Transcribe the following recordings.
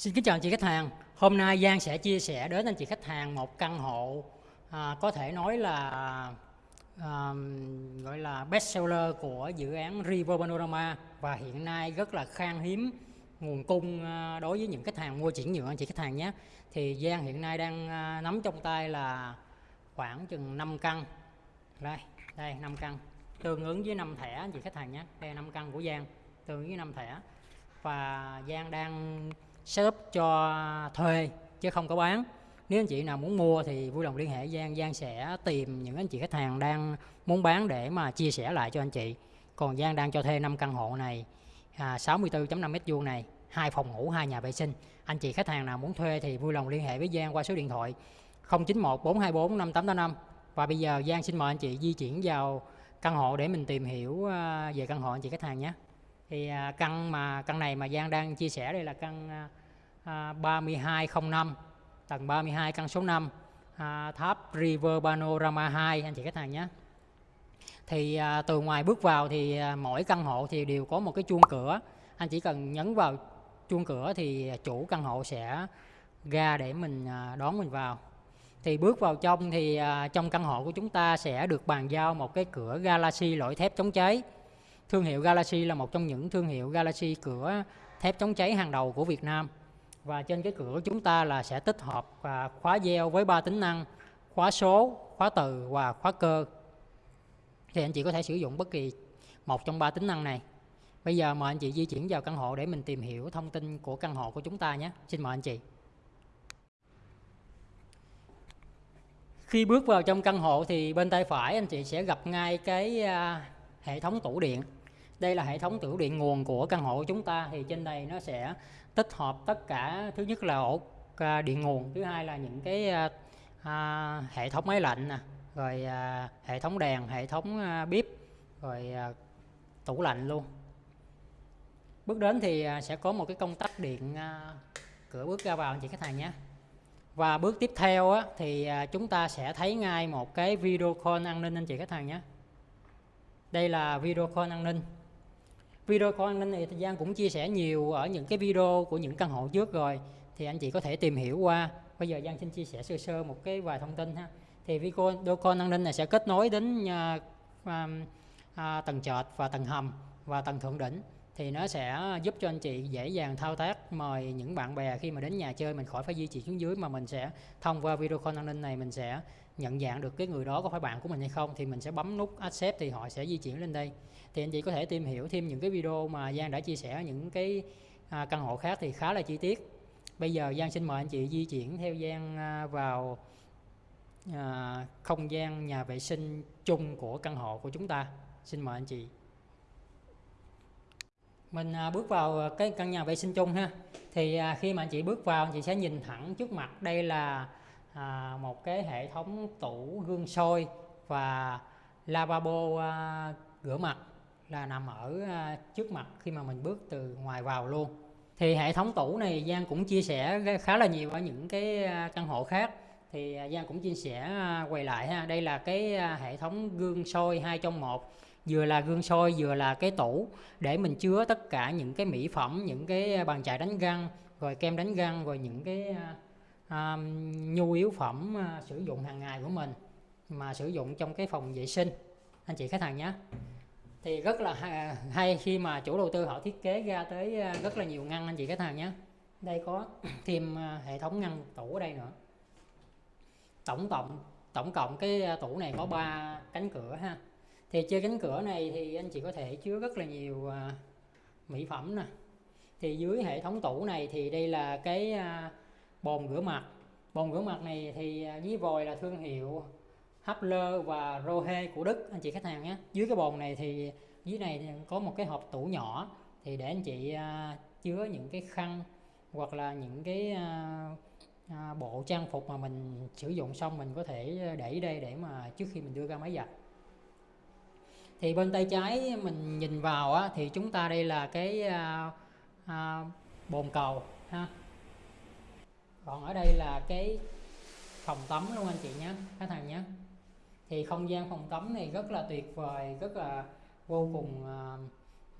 Xin kính chào anh chị khách hàng. Hôm nay Giang sẽ chia sẻ đến anh chị khách hàng một căn hộ à, có thể nói là à, gọi là best seller của dự án River Panorama và hiện nay rất là khan hiếm nguồn cung à, đối với những khách hàng mua chuyển nhượng anh chị khách hàng nhé. Thì Giang hiện nay đang à, nắm trong tay là khoảng chừng 5 căn. Đây, đây 5 căn tương ứng với 5 thẻ anh chị khách hàng nhé. Đây 5 căn của Giang tương ứng với 5 thẻ. Và Giang đang setup cho thuê chứ không có bán. Nếu anh chị nào muốn mua thì vui lòng liên hệ Giang. Giang sẽ tìm những anh chị khách hàng đang muốn bán để mà chia sẻ lại cho anh chị. Còn Giang đang cho thuê 5 căn hộ này à, 64.5 mét vuông này hai phòng ngủ hai nhà vệ sinh. Anh chị khách hàng nào muốn thuê thì vui lòng liên hệ với Giang qua số điện thoại 091 424 5885 và bây giờ Giang xin mời anh chị di chuyển vào căn hộ để mình tìm hiểu à, về căn hộ anh chị khách hàng nhé. Thì à, căn mà căn này mà Giang đang chia sẻ đây là căn à, À, 3205 tầng 32 căn số 5 à, tháp River Panorama 2 anh chị khách hàng nhé. Thì à, từ ngoài bước vào thì à, mỗi căn hộ thì đều có một cái chuông cửa. Anh chỉ cần nhấn vào chuông cửa thì chủ căn hộ sẽ ra để mình à, đón mình vào. Thì bước vào trong thì à, trong căn hộ của chúng ta sẽ được bàn giao một cái cửa Galaxy loại thép chống cháy. Thương hiệu Galaxy là một trong những thương hiệu Galaxy cửa thép chống cháy hàng đầu của Việt Nam. Và trên cái cửa chúng ta là sẽ tích hợp và khóa gieo với ba tính năng khóa số, khóa từ và khóa cơ. Thì anh chị có thể sử dụng bất kỳ một trong ba tính năng này. Bây giờ mời anh chị di chuyển vào căn hộ để mình tìm hiểu thông tin của căn hộ của chúng ta nhé. Xin mời anh chị. Khi bước vào trong căn hộ thì bên tay phải anh chị sẽ gặp ngay cái à, hệ thống tủ điện đây là hệ thống tủ điện nguồn của căn hộ của chúng ta. Thì trên đây nó sẽ tích hợp tất cả. Thứ nhất là ổ à, điện nguồn. Thứ hai là những cái à, à, hệ thống máy lạnh nè. Rồi à, hệ thống đèn hệ thống à, bếp. Rồi à, tủ lạnh luôn. Bước đến thì à, sẽ có một cái công tắc điện à, cửa bước ra vào. Anh chị khách hàng nhé. Và bước tiếp theo á, thì à, chúng ta sẽ thấy ngay một cái video call an ninh anh chị khách hàng nhé. Đây là video call an ninh video call an ninh này thì Giang cũng chia sẻ nhiều ở những cái video của những căn hộ trước rồi. Thì anh chị có thể tìm hiểu qua. Bây giờ Giang xin chia sẻ sơ sơ một cái vài thông tin ha. Thì video call an ninh này sẽ kết nối đến uh, à, tầng trệt và tầng hầm và tầng thượng đỉnh. Thì nó sẽ giúp cho anh chị dễ dàng thao tác mời những bạn bè khi mà đến nhà chơi mình khỏi phải di chuyển xuống dưới mà mình sẽ thông qua video call an ninh này mình sẽ nhận dạng được cái người đó có phải bạn của mình hay không thì mình sẽ bấm nút accept thì họ sẽ di chuyển lên đây. Thì anh chị có thể tìm hiểu thêm những cái video mà Giang đã chia sẻ những cái à, căn hộ khác thì khá là chi tiết. Bây giờ Giang xin mời anh chị di chuyển theo Giang à, vào à, không gian nhà vệ sinh chung của căn hộ của chúng ta. Xin mời anh chị. Mình à, bước vào cái căn nhà vệ sinh chung ha. Thì à, khi mà anh chị bước vào anh chị sẽ nhìn thẳng trước mặt. Đây là à, một cái hệ thống tủ gương soi và lavabo à, rửa mặt là nằm ở à, trước mặt khi mà mình bước từ ngoài vào luôn. Thì hệ thống tủ này Giang cũng chia sẻ khá là nhiều ở những cái à, căn hộ khác. Thì à, Giang cũng chia sẻ à, quay lại ha. Đây là cái hệ thống gương soi hai trong một vừa là gương soi vừa là cái tủ để mình chứa tất cả những cái mỹ phẩm những cái bàn chải đánh răng rồi kem đánh răng rồi những cái à, nhu yếu phẩm à, sử dụng hàng ngày của mình mà sử dụng trong cái phòng vệ sinh. Anh chị khách hàng nhé. Thì rất là hay khi mà chủ đầu tư họ thiết kế ra tới à, rất là nhiều ngăn anh chị khách hàng nhé. Đây có thêm à, hệ thống ngăn tủ ở đây nữa. Tổng cộng tổng cộng cái à, tủ này có ba cánh cửa ha. Thì trên cánh cửa này thì anh chị có thể chứa rất là nhiều mỹ phẩm nè. Thì dưới hệ thống tủ này thì đây là cái bồn rửa mặt. Bồn rửa mặt này thì à, dưới vòi là thương hiệu Hapler và Rohe của Đức anh chị khách hàng nhé. Dưới cái bồn này thì dưới này có một cái hộp tủ nhỏ thì để anh chị à, chứa những cái khăn hoặc là những cái à, bộ trang phục mà mình sử dụng xong mình có thể để đây để mà trước khi mình đưa ra máy giặt. Thì bên tay trái mình nhìn vào á, thì chúng ta đây là cái à, à, bồn cầu ha còn ở đây là cái phòng tắm luôn anh chị nhé các thằng nhé. Thì không gian phòng tắm này rất là tuyệt vời rất là vô cùng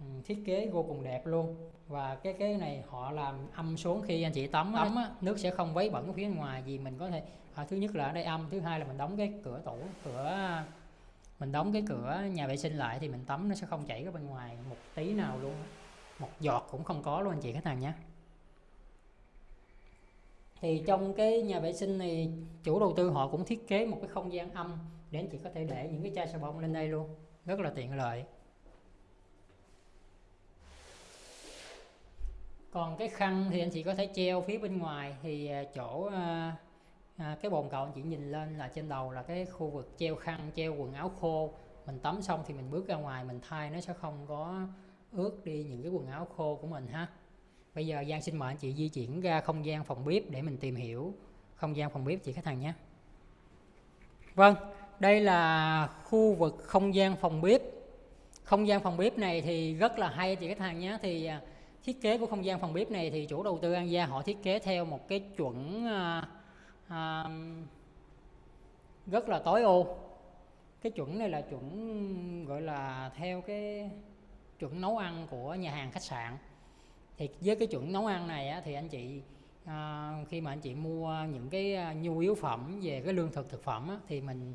ừ, thiết kế vô cùng đẹp luôn. Và cái cái này họ làm âm xuống khi anh chị tắm tắm á, nước sẽ không vấy bẩn phía ngoài vì mình có thể à, thứ nhất là ở đây âm thứ hai là mình đóng cái cửa tủ cửa mình đóng cái cửa nhà vệ sinh lại thì mình tắm nó sẽ không chảy ra bên ngoài một tí nào luôn. Một giọt cũng không có luôn anh chị khách hàng nhé thì trong cái nhà vệ sinh này chủ đầu tư họ cũng thiết kế một cái không gian âm để anh chị có thể để những cái chai xà bông lên đây luôn. Rất là tiện lợi. Còn cái khăn thì anh chị có thể treo phía bên ngoài. Thì à, chỗ à, à, cái bồn cầu anh chị nhìn lên là trên đầu là cái khu vực treo khăn treo quần áo khô. Mình tắm xong thì mình bước ra ngoài mình thay nó sẽ không có ướt đi những cái quần áo khô của mình ha bây giờ Giang xin mời anh chị di chuyển ra không gian phòng bếp để mình tìm hiểu không gian phòng bếp chị khách hàng nhé. Vâng đây là khu vực không gian phòng bếp. Không gian phòng bếp này thì rất là hay chị khách hàng nhé. Thì à, thiết kế của không gian phòng bếp này thì chủ đầu tư An Gia họ thiết kế theo một cái chuẩn à, à, rất là tối ưu. Cái chuẩn này là chuẩn gọi là theo cái chuẩn nấu ăn của nhà hàng khách sạn thì với cái chuẩn nấu ăn này á, thì anh chị à, khi mà anh chị mua những cái à, nhu yếu phẩm về cái lương thực thực phẩm á, thì mình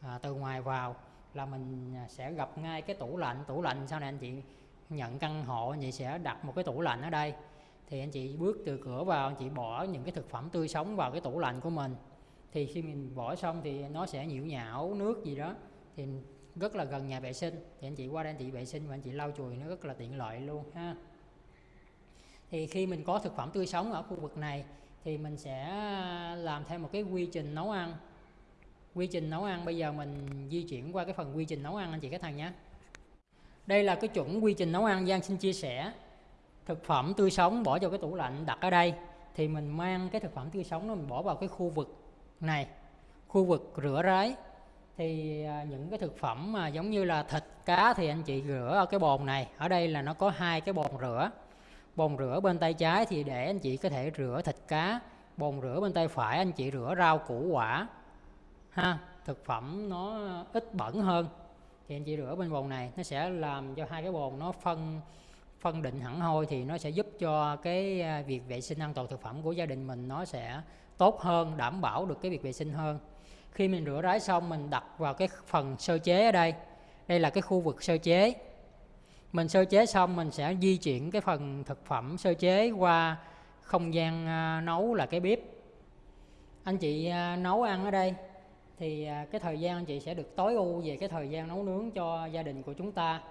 à, từ ngoài vào là mình à, sẽ gặp ngay cái tủ lạnh. Tủ lạnh sau này anh chị nhận căn hộ anh chị sẽ đặt một cái tủ lạnh ở đây. Thì anh chị bước từ cửa vào anh chị bỏ những cái thực phẩm tươi sống vào cái tủ lạnh của mình. Thì khi mình bỏ xong thì nó sẽ nhiễu nhão nước gì đó thì rất là gần nhà vệ sinh. Thì anh chị qua đây anh chị vệ sinh và anh chị lau chùi nó rất là tiện lợi luôn ha thì khi mình có thực phẩm tươi sống ở khu vực này, thì mình sẽ à, làm theo một cái quy trình nấu ăn. Quy trình nấu ăn, bây giờ mình di chuyển qua cái phần quy trình nấu ăn, anh chị các thằng nhé. Đây là cái chuẩn quy trình nấu ăn, Giang xin chia sẻ. Thực phẩm tươi sống bỏ vào cái tủ lạnh đặt ở đây, thì mình mang cái thực phẩm tươi sống nó mình bỏ vào cái khu vực này. Khu vực rửa ráy thì à, những cái thực phẩm mà giống như là thịt, cá thì anh chị rửa ở cái bồn này. Ở đây là nó có hai cái bồn rửa bồn rửa bên tay trái thì để anh chị có thể rửa thịt cá. Bồn rửa bên tay phải anh chị rửa rau củ quả. Ha, thực phẩm nó ít bẩn hơn. Thì anh chị rửa bên bồn này, nó sẽ làm cho hai cái bồn nó phân phân định hẳn hoi thì nó sẽ giúp cho cái à, việc vệ sinh an toàn thực phẩm của gia đình mình nó sẽ tốt hơn, đảm bảo được cái việc vệ sinh hơn. Khi mình rửa ráy xong mình đặt vào cái phần sơ chế ở đây. Đây là cái khu vực sơ chế mình sơ chế xong, mình sẽ di chuyển cái phần thực phẩm sơ chế qua không gian à, nấu là cái bếp. Anh chị à, nấu ăn ở đây thì à, cái thời gian anh chị sẽ được tối ưu về cái thời gian nấu nướng cho gia đình của chúng ta.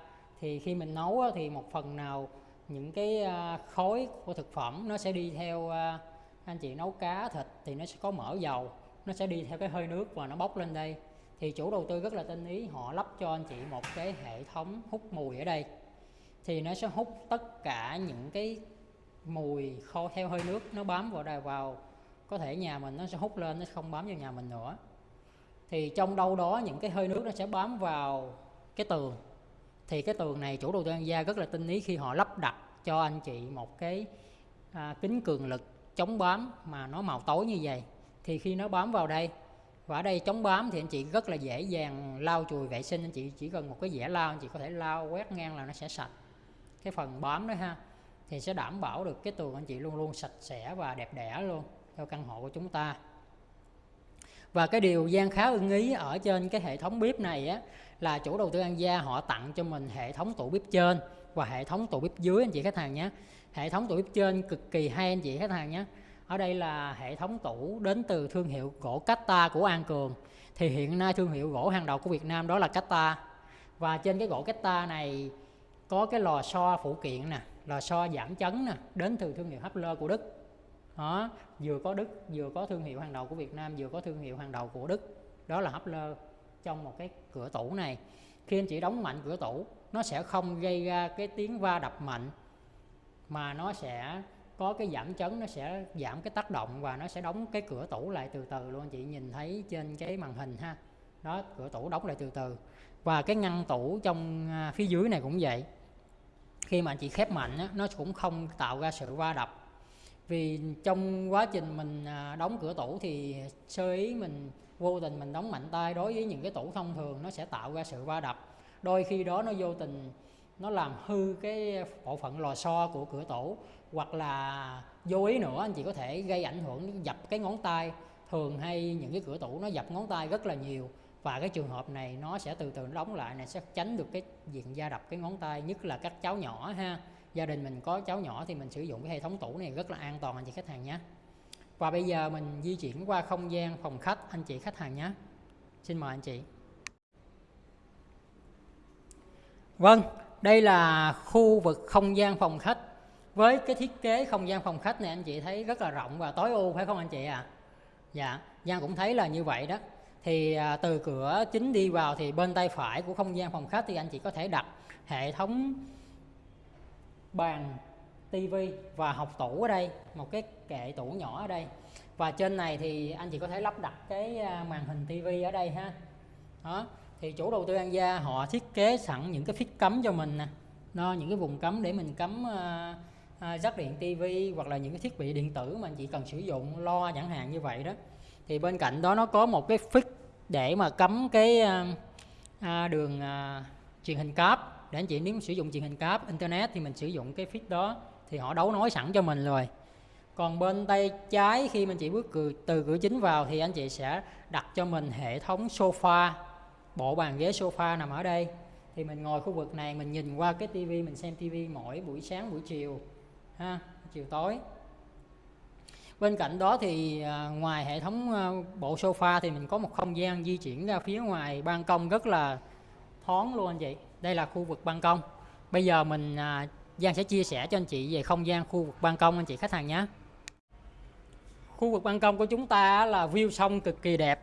Thì khi mình nấu thì một phần nào những cái khối của thực phẩm nó sẽ đi theo anh chị nấu cá, thịt thì nó sẽ có mỡ dầu, nó sẽ đi theo cái hơi nước và nó bốc lên đây. Thì chủ đầu tư rất là tinh ý, họ lắp cho anh chị một cái hệ thống hút mùi ở đây thì nó sẽ hút tất cả những cái mùi khô theo hơi nước nó bám vào đây vào. Có thể nhà mình nó sẽ hút lên nó không bám vào nhà mình nữa. Thì trong đâu đó những cái hơi nước nó sẽ bám vào cái tường. Thì cái tường này chủ đầu tư an gia rất là tinh ý khi họ lắp đặt cho anh chị một cái à, kính cường lực chống bám mà nó màu tối như vậy. Thì khi nó bám vào đây và ở đây chống bám thì anh chị rất là dễ dàng lau chùi vệ sinh. Anh chị chỉ cần một cái dẻ lau anh chị có thể lau quét ngang là nó sẽ sạch cái phần bám đó ha, thì sẽ đảm bảo được cái tường anh chị luôn luôn sạch sẽ và đẹp đẽ luôn cho căn hộ của chúng ta. Và cái điều gian khá ưng ý ở trên cái hệ thống bếp này á, là chủ đầu tư An Gia họ tặng cho mình hệ thống tủ bếp trên và hệ thống tủ bếp dưới anh chị khách hàng nhé. Hệ thống tủ bếp trên cực kỳ hay anh chị khách hàng nhé. Ở đây là hệ thống tủ đến từ thương hiệu gỗ Cata của An Cường. Thì hiện nay thương hiệu gỗ hàng đầu của Việt Nam đó là Cata và trên cái gỗ Cata này có cái lò xo phụ kiện nè, lò xo giảm chấn nè, đến từ thương hiệu Hapler của Đức. Đó, vừa có Đức, vừa có thương hiệu hàng đầu của Việt Nam, vừa có thương hiệu hàng đầu của Đức. Đó là Hapler trong một cái cửa tủ này. Khi anh chị đóng mạnh cửa tủ, nó sẽ không gây ra cái tiếng va đập mạnh, mà nó sẽ có cái giảm chấn, nó sẽ giảm cái tác động và nó sẽ đóng cái cửa tủ lại từ từ luôn. Chị nhìn thấy trên cái màn hình ha. Đó, cửa tủ đóng lại từ từ. Và cái ngăn tủ trong à, phía dưới này cũng vậy khi mà chị khép mạnh á, nó cũng không tạo ra sự va đập. Vì trong quá trình mình à, đóng cửa tủ thì sơ ý mình vô tình mình đóng mạnh tay đối với những cái tủ thông thường nó sẽ tạo ra sự va đập. Đôi khi đó nó vô tình nó làm hư cái bộ phận lò xo của cửa tủ hoặc là vô ý nữa anh chị có thể gây ảnh hưởng dập cái ngón tay. Thường hay những cái cửa tủ nó dập ngón tay rất là nhiều và cái trường hợp này nó sẽ từ từ nó đóng lại này, sẽ tránh được cái diện da đập cái ngón tay, nhất là các cháu nhỏ ha. Gia đình mình có cháu nhỏ thì mình sử dụng cái hệ thống tủ này rất là an toàn anh chị khách hàng nhé. Và bây giờ mình di chuyển qua không gian phòng khách. Anh chị khách hàng nhé. Xin mời anh chị. Vâng đây là khu vực không gian phòng khách. Với cái thiết kế không gian phòng khách này, anh chị thấy rất là rộng và tối ưu, phải không anh chị à dạ Giang cũng thấy là như vậy đó thì à, từ cửa chính đi vào thì bên tay phải của không gian phòng khách thì anh chị có thể đặt hệ thống bàn tivi và học tủ ở đây một cái kệ tủ nhỏ ở đây. Và trên này thì anh chị có thể lắp đặt cái à, màn hình tivi ở đây ha. Đó thì chủ đầu tư An Gia họ thiết kế sẵn những cái phích cấm cho mình nè. Nó những cái vùng cấm để mình cấm uh, à, uh, rắc điện tivi hoặc là những cái thiết bị điện tử mà anh chị cần sử dụng lo chẳng hạn như vậy đó. Thì bên cạnh đó nó có một cái để mà cấm cái uh, đường uh, truyền hình cáp. Để anh chị nếu sử dụng truyền hình cáp internet thì mình sử dụng cái phích đó thì họ đấu nối sẵn cho mình rồi. Còn bên tay trái khi mình chỉ bước từ cửa chính vào thì anh chị sẽ đặt cho mình hệ thống sofa bộ bàn ghế sofa nằm ở đây. Thì mình ngồi khu vực này mình nhìn qua cái tivi mình xem tivi mỗi buổi sáng buổi chiều ha chiều tối bên cạnh đó thì à, ngoài hệ thống à, bộ sofa thì mình có một không gian di chuyển ra phía ngoài ban công rất là thoáng luôn anh chị. Đây là khu vực ban công. Bây giờ mình à, Giang sẽ chia sẻ cho anh chị về không gian khu vực ban công anh chị khách hàng nhé. Khu vực ban công của chúng ta là view sông cực kỳ đẹp.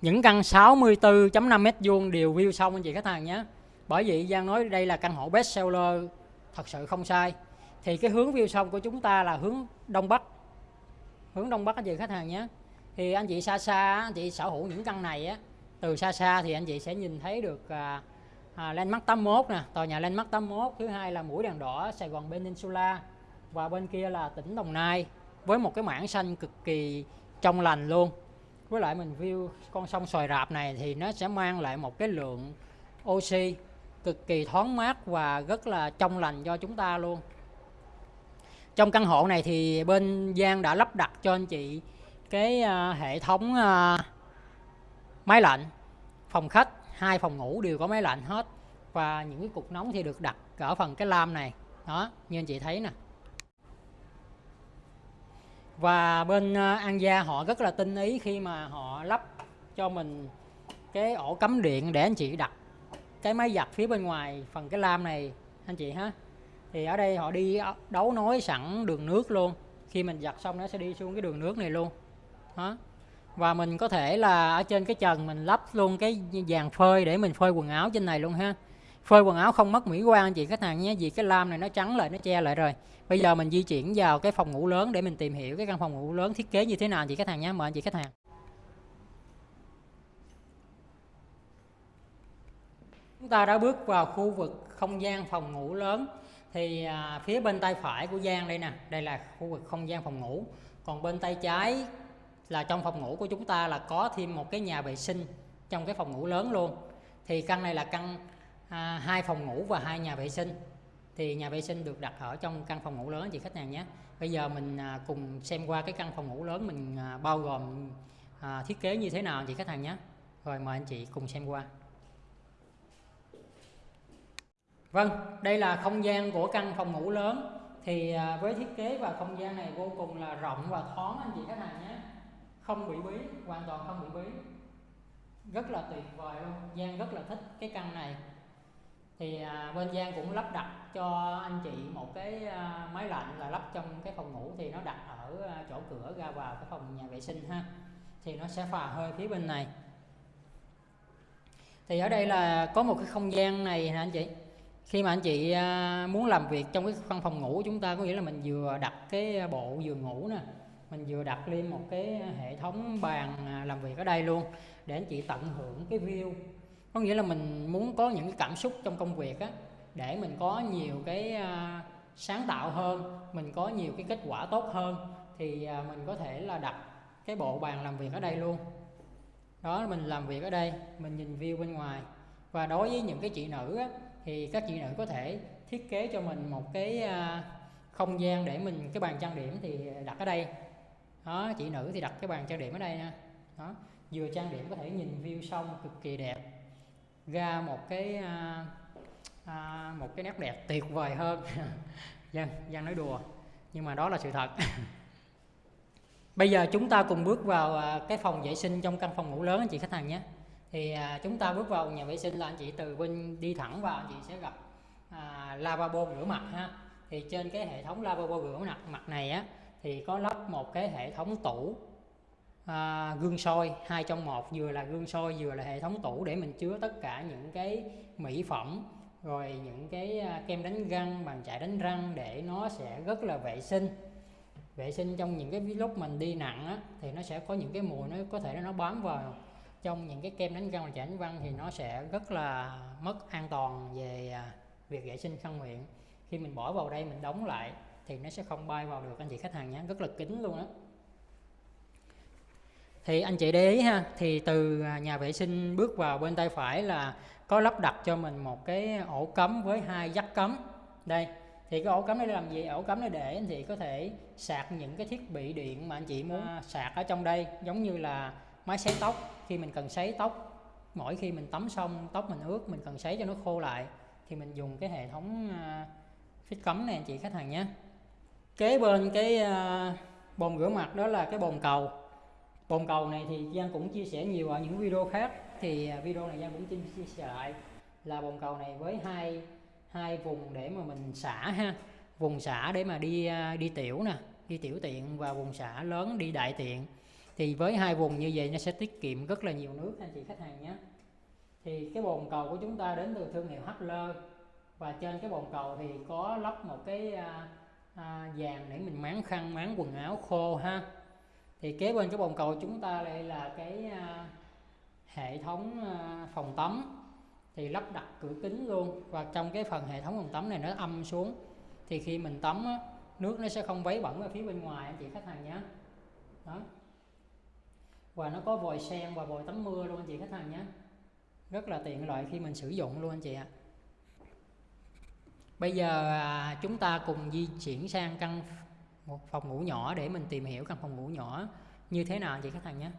Những căn 64.5 mét vuông đều view sông anh chị khách hàng nhé. Bởi vậy Giang nói đây là căn hộ best seller, thật sự không sai. Thì cái hướng view sông của chúng ta là hướng đông bắc hướng đông bắc anh chị khách hàng nhé. Thì anh chị xa xa anh chị sở hữu những căn này á từ xa xa thì anh chị sẽ nhìn thấy được à, à, Landmark 81 nè tòa nhà Landmark 81 thứ hai là mũi đèn đỏ Sài Gòn Peninsula và bên kia là tỉnh Đồng Nai với một cái mảng xanh cực kỳ trong lành luôn. Với lại mình view con sông xoài rạp này thì nó sẽ mang lại một cái lượng oxy cực kỳ thoáng mát và rất là trong lành cho chúng ta luôn trong căn hộ này thì bên Giang đã lắp đặt cho anh chị cái uh, hệ thống uh, máy lạnh phòng khách hai phòng ngủ đều có máy lạnh hết. Và những cái cục nóng thì được đặt ở phần cái lam này. Đó như anh chị thấy nè. Và bên uh, An Gia họ rất là tinh ý khi mà họ lắp cho mình cái ổ cắm điện để anh chị đặt cái máy giặt phía bên ngoài phần cái lam này anh chị ha thì ở đây họ đi đấu nối sẵn đường nước luôn. Khi mình giặt xong nó sẽ đi xuống cái đường nước này luôn. Đó. Và mình có thể là ở trên cái trần mình lắp luôn cái dàn phơi để mình phơi quần áo trên này luôn ha. Phơi quần áo không mất mỹ quan anh chị khách hàng nhé, vì cái lam này nó trắng lại, nó che lại rồi. Bây giờ mình di chuyển vào cái phòng ngủ lớn để mình tìm hiểu cái căn phòng ngủ lớn thiết kế như thế nào anh chị khách hàng nhé. Mời anh chị khách hàng. Chúng ta đã bước vào khu vực không gian phòng ngủ lớn thì à, phía bên tay phải của Giang đây nè đây là khu vực không gian phòng ngủ. Còn bên tay trái là trong phòng ngủ của chúng ta là có thêm một cái nhà vệ sinh trong cái phòng ngủ lớn luôn. Thì căn này là căn à, hai phòng ngủ và hai nhà vệ sinh. Thì nhà vệ sinh được đặt ở trong căn phòng ngủ lớn chị khách hàng nhé. Bây giờ mình à, cùng xem qua cái căn phòng ngủ lớn mình à, bao gồm à, thiết kế như thế nào chị khách hàng nhé. Rồi mời anh chị cùng xem qua. Vâng, đây là không gian của căn phòng ngủ lớn. Thì à, với thiết kế và không gian này vô cùng là rộng và thoáng anh chị khách hàng nhé. Không bị bí hoàn toàn không bị bí. Rất là tuyệt vời luôn Giang rất là thích cái căn này. Thì à, bên Giang cũng lắp đặt cho anh chị một cái à, máy lạnh là lắp trong cái phòng ngủ thì nó đặt ở à, chỗ cửa ra vào cái phòng nhà vệ sinh ha. Thì nó sẽ phà hơi phía bên này. Thì ở đây là có một cái không gian này nè anh chị? Khi mà anh chị à, muốn làm việc trong cái căn phòng ngủ chúng ta có nghĩa là mình vừa đặt cái bộ giường ngủ nè mình vừa đặt lên một cái hệ thống bàn à, làm việc ở đây luôn để anh chị tận hưởng cái view. Có nghĩa là mình muốn có những cái cảm xúc trong công việc á để mình có nhiều cái à, sáng tạo hơn mình có nhiều cái kết quả tốt hơn thì mình có thể là đặt cái bộ bàn làm việc ở đây luôn. Đó mình làm việc ở đây mình nhìn view bên ngoài. Và đối với những cái chị nữ á, thì các chị nữ có thể thiết kế cho mình một cái à, không gian để mình cái bàn trang điểm thì đặt ở đây. Đó chị nữ thì đặt cái bàn trang điểm ở đây nha. Đó vừa trang điểm có thể nhìn view sông cực kỳ đẹp ra một cái à, à, một cái nét đẹp tuyệt vời hơn. Dân dân nói đùa nhưng mà đó là sự thật. Bây giờ chúng ta cùng bước vào à, cái phòng vệ sinh trong căn phòng ngủ lớn anh chị khách hàng nhé thì à, chúng ta bước vào nhà vệ sinh là anh chị từ bên đi thẳng vào anh chị sẽ gặp à, lavabo rửa mặt ha. Thì trên cái hệ thống lavabo rửa mặt mặt này á thì có lắp một cái hệ thống tủ à, gương soi hai trong một vừa là gương soi vừa là hệ thống tủ để mình chứa tất cả những cái mỹ phẩm rồi những cái à, kem đánh răng bàn chải đánh răng để nó sẽ rất là vệ sinh. Vệ sinh trong những cái lúc mình đi nặng á, thì nó sẽ có những cái mùi nó có thể nó bám vào trong những cái kem đánh răng và chải đánh răng thì nó sẽ rất là mất an toàn về à, việc vệ sinh khăn miệng. Khi mình bỏ vào đây mình đóng lại thì nó sẽ không bay vào được anh chị khách hàng nhé. Rất là kín luôn á. Thì anh chị để ý ha thì từ à, nhà vệ sinh bước vào bên tay phải là có lắp đặt cho mình một cái ổ cắm với hai dắt cắm. Đây thì cái ổ cắm này làm gì? Ổ cắm này để anh chị có thể sạc những cái thiết bị điện mà anh chị muốn à, sạc ở trong đây. Giống như là máy sấy tóc, khi mình cần sấy tóc, mỗi khi mình tắm xong, tóc mình ướt, mình cần sấy cho nó khô lại, thì mình dùng cái hệ thống à, phích cắm này anh chị khách hàng nhé. Kế bên cái à, bồn rửa mặt đó là cái bồn cầu. Bồn cầu này thì Giang cũng chia sẻ nhiều ở những video khác, thì à, video này Giang cũng chia sẻ lại. Là bồn cầu này với hai hai vùng để mà mình xả ha. Vùng xả để mà đi đi tiểu nè, đi tiểu tiện và vùng xả lớn, đi đại tiện thì với hai vùng như vậy nó sẽ tiết kiệm rất là nhiều nước anh chị khách hàng nhé. Thì cái bồn cầu của chúng ta đến từ thương hiệu Hustler và trên cái bồn cầu thì có lắp một cái à, à, vàng để mình máng khăn máng quần áo khô ha. Thì kế bên cái bồn cầu chúng ta đây là cái à, hệ thống à, phòng tắm. Thì lắp đặt cửa kính luôn. Và trong cái phần hệ thống phòng tắm này nó âm xuống. Thì khi mình tắm á, nước nó sẽ không vấy bẩn ở phía bên ngoài anh chị khách hàng nhé. Đó và nó có vòi sen và vòi tắm mưa luôn anh chị khách hàng nhé. Rất là tiện lợi khi mình sử dụng luôn anh chị ạ. Bây giờ à, chúng ta cùng di chuyển sang căn một phòng ngủ nhỏ để mình tìm hiểu căn phòng ngủ nhỏ như thế nào anh chị khách hàng nhé.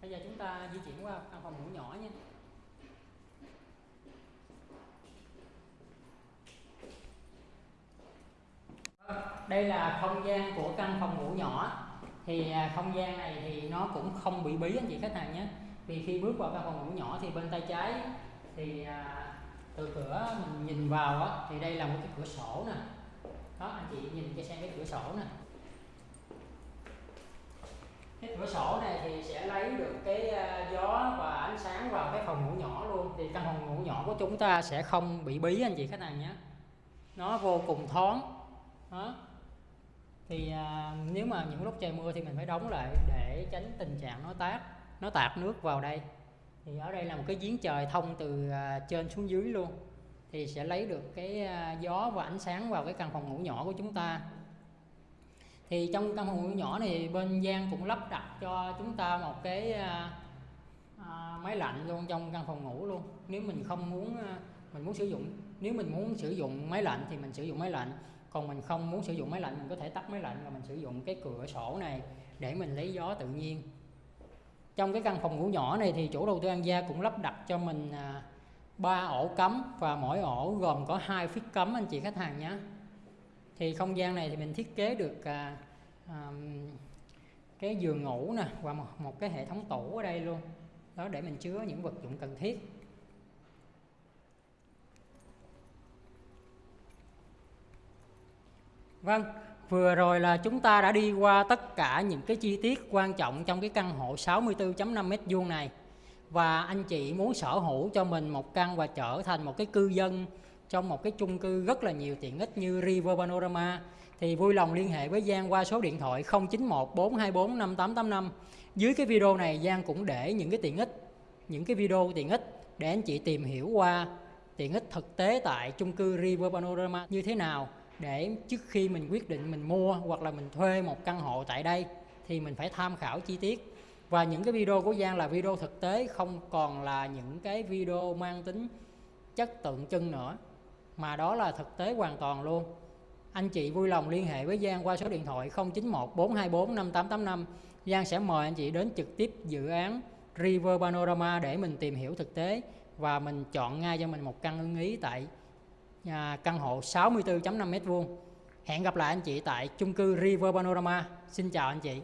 Bây giờ chúng ta di chuyển qua căn phòng ngủ nhỏ nhé. Đây là không gian của căn phòng ngủ nhỏ thì à, không gian này thì nó cũng không bị bí anh chị khách hàng nhé. Vì khi bước vào căn phòng ngủ nhỏ thì bên tay trái thì à, từ cửa mình nhìn vào á, thì đây là một cái cửa sổ nè. Đó anh chị nhìn cho xem cái cửa sổ nè. Cái cửa sổ này thì sẽ lấy được cái à, gió và ánh sáng vào cái phòng ngủ nhỏ luôn. Thì căn phòng ngủ nhỏ của chúng ta sẽ không bị bí anh chị khách hàng nhé. Nó vô cùng thoáng. Đó thì à, nếu mà những lúc trời mưa thì mình phải đóng lại để tránh tình trạng nó tát nó tạt nước vào đây. Thì ở đây là một cái giếng trời thông từ à, trên xuống dưới luôn. Thì sẽ lấy được cái à, gió và ánh sáng vào cái căn phòng ngủ nhỏ của chúng ta. Thì trong căn phòng ngủ nhỏ này bên Giang cũng lắp đặt cho chúng ta một cái à, à, máy lạnh luôn trong căn phòng ngủ luôn. Nếu mình không muốn à, mình muốn sử dụng nếu mình muốn sử dụng máy lạnh thì mình sử dụng máy lạnh còn mình không muốn sử dụng máy lạnh mình có thể tắt máy lạnh và mình sử dụng cái cửa sổ này để mình lấy gió tự nhiên. Trong cái căn phòng ngủ nhỏ này thì chủ đầu tư An Gia cũng lắp đặt cho mình à, ba ổ cắm và mỗi ổ gồm có hai phích cắm anh chị khách hàng nhé. Thì không gian này thì mình thiết kế được à, à, cái giường ngủ nè và một, một cái hệ thống tủ ở đây luôn. Đó để mình chứa những vật dụng cần thiết. Vâng, vừa rồi là chúng ta đã đi qua tất cả những cái chi tiết quan trọng trong cái căn hộ 64.5 m2 này. Và anh chị muốn sở hữu cho mình một căn và trở thành một cái cư dân trong một cái chung cư rất là nhiều tiện ích như River Panorama thì vui lòng liên hệ với Giang qua số điện thoại 091 424 5885. Dưới cái video này Giang cũng để những cái tiện ích, những cái video tiện ích để anh chị tìm hiểu qua tiện ích thực tế tại chung cư River Panorama như thế nào để trước khi mình quyết định mình mua hoặc là mình thuê một căn hộ tại đây, thì mình phải tham khảo chi tiết. Và những cái video của Giang là video thực tế, không còn là những cái video mang tính chất tượng trưng nữa, mà đó là thực tế hoàn toàn luôn. Anh chị vui lòng liên hệ với Giang qua số điện thoại 091 424 5885 Giang sẽ mời anh chị đến trực tiếp dự án River Panorama để mình tìm hiểu thực tế và mình chọn ngay cho mình một căn ưng ý tại à, căn hộ 64.5 m2 hẹn gặp lại anh chị tại chung cư River Panorama. Xin chào anh chị.